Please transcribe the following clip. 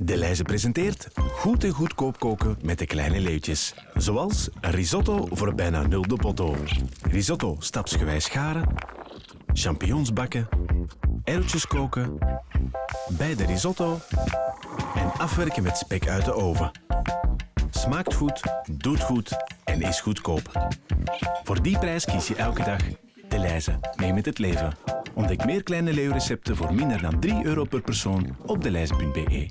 De Leize presenteert goed en goedkoop koken met de kleine leeuwtjes. Zoals risotto voor bijna nul de potto. Risotto stapsgewijs scharen. Champignons bakken. erwtjes koken. Bij de risotto. En afwerken met spek uit de oven. Smaakt goed, doet goed en is goedkoop. Voor die prijs kies je elke dag De Leize. Mee met het leven. Ontdek meer kleine leeuwrecepten voor minder dan 3 euro per persoon op deleize.be.